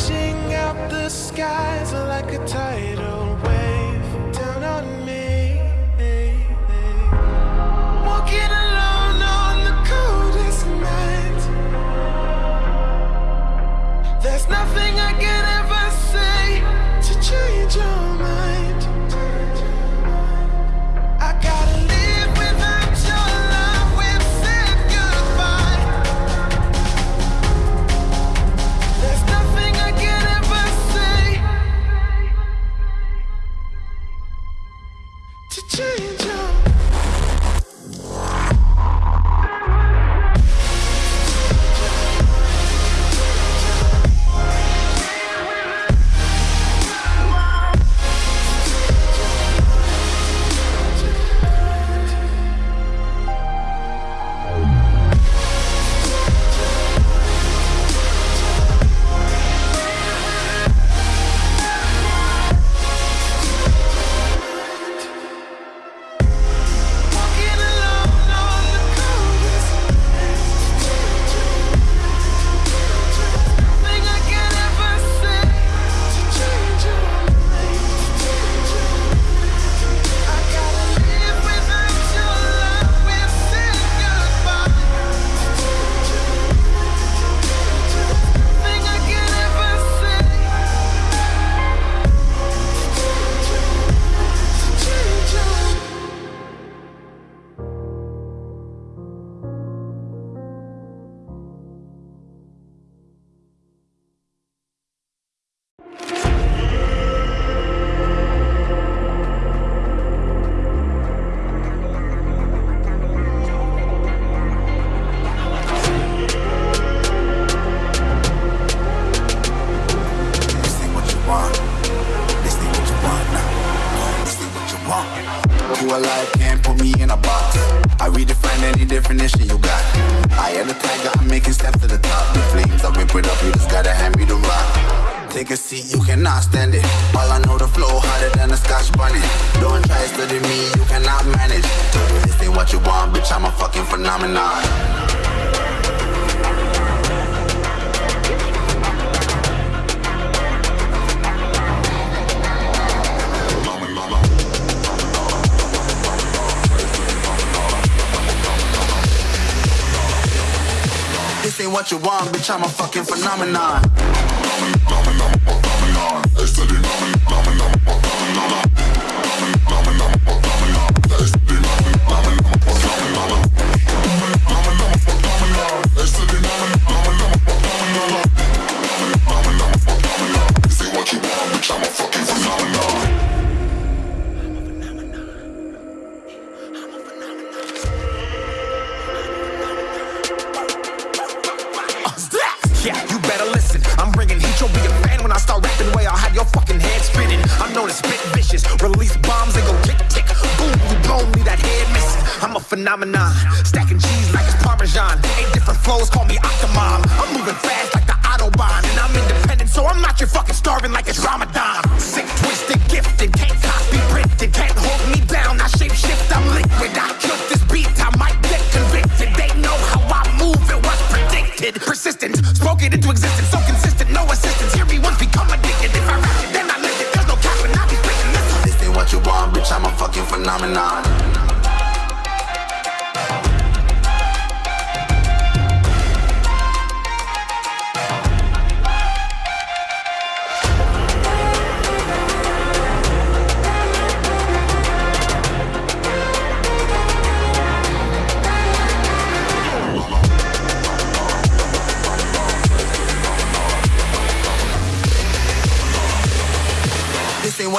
Crashing out the skies like a tide. Keep it up, you just gotta hand me the rock. Take a seat, you cannot stand it. All I know, the flow harder than a scotch bonnet. Don't try studying me, you cannot manage. This ain't what you want, bitch, I'm a fucking phenomenon. what you want, bitch, I'm a fucking phenomenon. phenomenon, phenomenon, phenomenon. phenomenon. Stacking cheese like it's Parmesan. Eight different flows, call me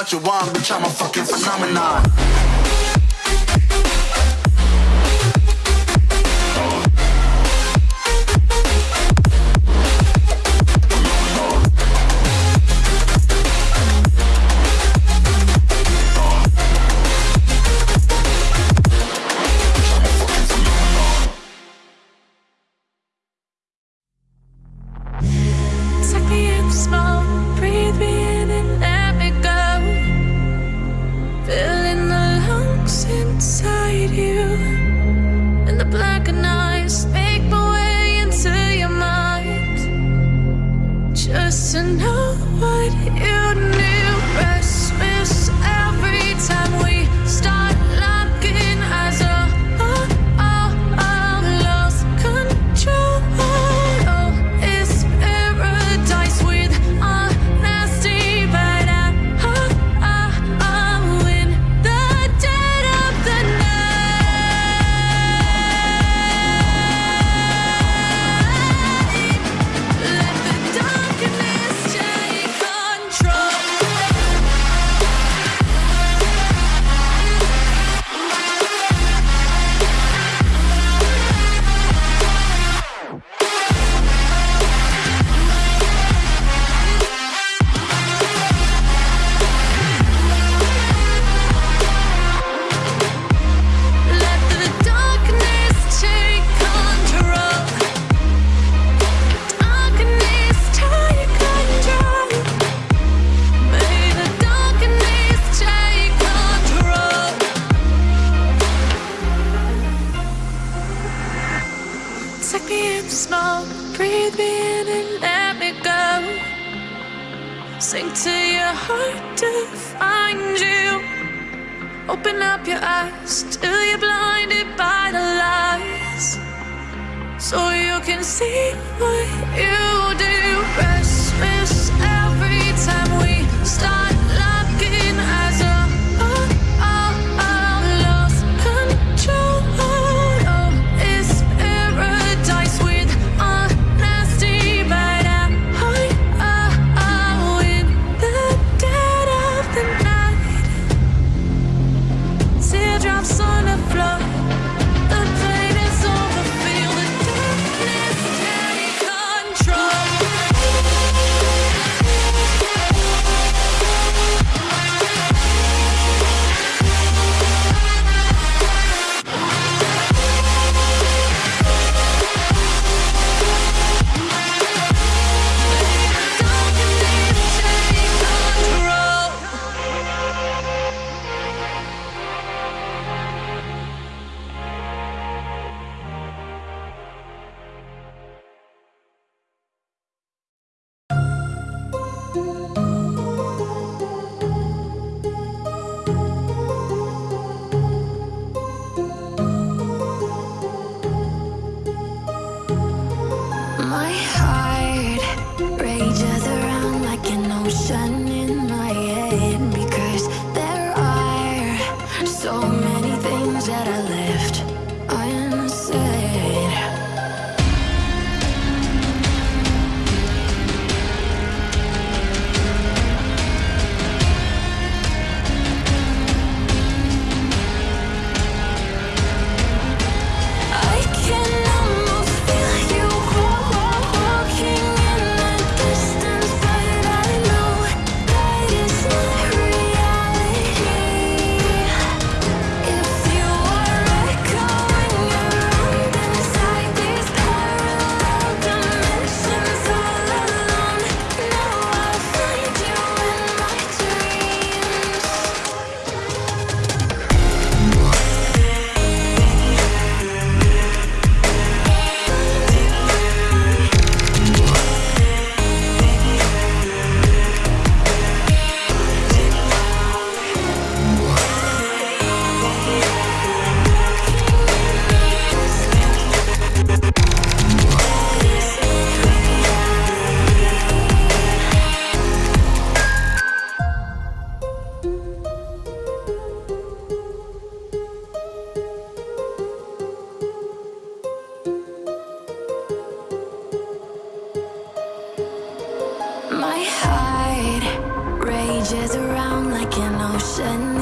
what you want, bitch, I'm a fucking phenomenon. what you need breathe me in and let me go. Sink to your heart to find you. Open up your eyes till you're blinded by the lies. So you can see what you do. 等